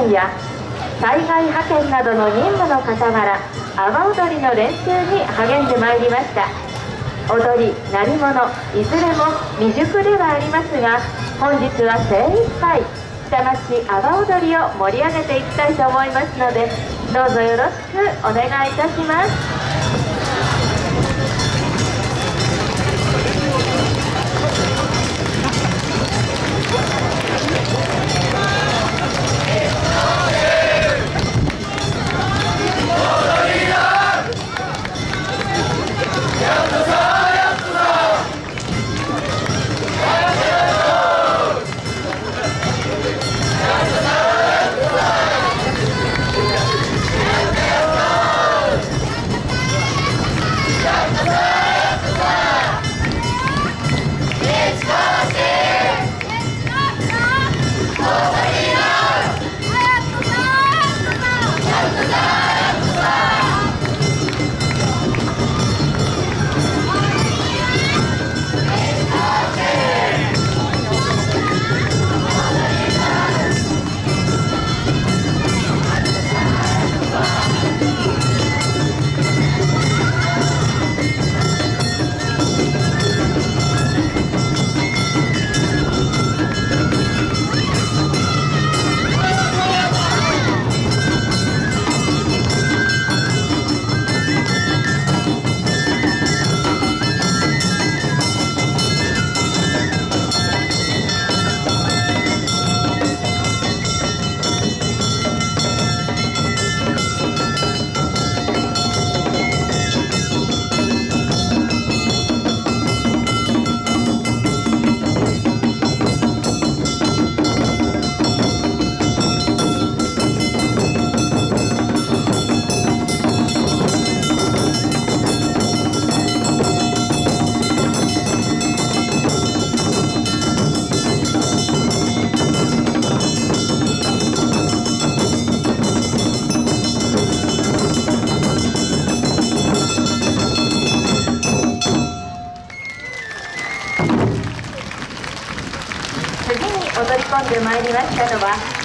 験や災害派遣などの任務の傍ら阿波踊りの練習に励んでまいりました。踊り鳴り物いずれも未熟ではありますが本日は精一杯下町阿波踊りを盛り上げていきたいと思いますのでどうぞよろしくお願いいたします。次に踊り込んでまいりましたのは